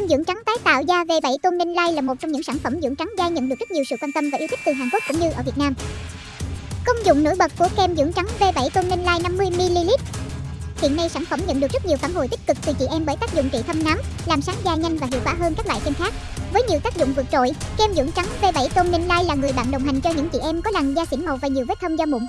Kem dưỡng trắng tái tạo da V7 Tôn Ninh Lai là một trong những sản phẩm dưỡng trắng da nhận được rất nhiều sự quan tâm và yêu thích từ Hàn Quốc cũng như ở Việt Nam. Công dụng nổi bật của kem dưỡng trắng V7 Tôn Ninh Lai 50ml Hiện nay sản phẩm nhận được rất nhiều phản hồi tích cực từ chị em bởi tác dụng trị thâm nám, làm sáng da nhanh và hiệu quả hơn các loại kem khác. Với nhiều tác dụng vượt trội, kem dưỡng trắng V7 Tôn Ninh Lai là người bạn đồng hành cho những chị em có làn da xỉn màu và nhiều vết thâm da mụn.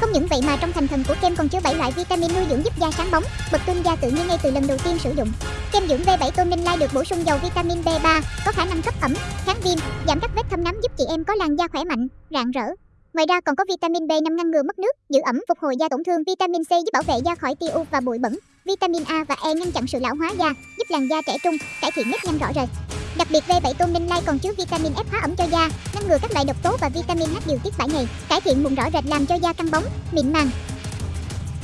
Không những vậy mà trong thành phần của kem còn chứa 7 loại vitamin nuôi dưỡng giúp da sáng bóng, bật tôn da tự nhiên ngay từ lần đầu tiên sử dụng. Kem dưỡng V7 Tôn Ninh Lai được bổ sung dầu vitamin B3, có khả năng cấp ẩm, kháng viêm, giảm các vết thâm nám giúp chị em có làn da khỏe mạnh, rạng rỡ. Ngoài ra còn có vitamin B5 ngăn ngừa mất nước, giữ ẩm, phục hồi da tổn thương, vitamin C giúp bảo vệ da khỏi tia U và bụi bẩn, vitamin A và E ngăn chặn sự lão hóa da, giúp làn da trẻ trung, cải thiện nếp nhăn rõ rệt. Đặc biệt V7 Tôn Ninh Lai còn chứa vitamin F hóa ẩm cho da, ngăn ngừa các loại độc tố và vitamin H điều tiết 7 ngày, cải thiện mụn rõ rệt làm cho da căng bóng, mịn màng.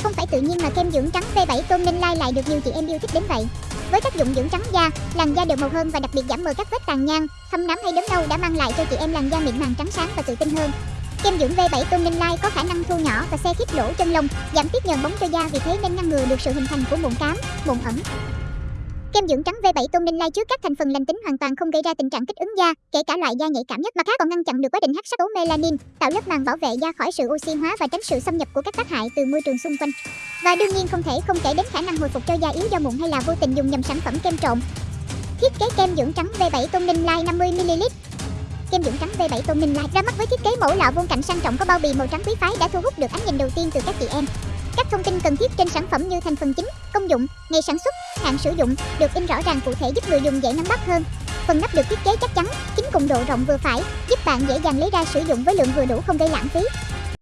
Không phải tự nhiên mà kem dưỡng trắng V7 Tôn Ninh Lai lại được nhiều chị em yêu thích đến vậy. Với tác dụng dưỡng trắng da, làn da đều màu hơn và đặc biệt giảm mờ các vết tàn nhang, thâm nám hay đốm nâu đã mang lại cho chị em làn da mịn màng trắng sáng và tự tin hơn. Kem dưỡng V7 Tôn Ninh Lai có khả năng thu nhỏ và xe khít lỗ chân lông, giảm tiết nhờn bóng cho da vì thế nên ngăn ngừa được sự hình thành của mụn cám, mụn ẩn. Kem dưỡng trắng V7 Tôn Ninh Lai chứa các thành phần lành tính hoàn toàn không gây ra tình trạng kích ứng da, kể cả loại da nhạy cảm nhất, mà khác còn ngăn chặn được quá trình hắc sắc tố melanin, tạo lớp màng bảo vệ da khỏi sự oxy hóa và tránh sự xâm nhập của các tác hại từ môi trường xung quanh. Và đương nhiên không thể không kể đến khả năng hồi phục cho da yếu do mụn hay là vô tình dùng nhầm sản phẩm kem trộn. Thiết kế kem dưỡng trắng V7 Tôn Ninh Lai 50ml Kem dưỡng trắng V7 Tôn Ninh Lai ra mắt với thiết kế mẫu lọ vuông cạnh sang trọng có bao bì màu trắng quý phái đã thu hút được ánh nhìn đầu tiên từ các chị em. Các thông tin cần thiết trên sản phẩm như thành phần chính, công dụng, ngày sản xuất, hạn sử dụng được in rõ ràng cụ thể giúp người dùng dễ nắm bắt hơn. Phần nắp được thiết kế chắc chắn, chính cùng độ rộng vừa phải, giúp bạn dễ dàng lấy ra sử dụng với lượng vừa đủ không gây lãng phí.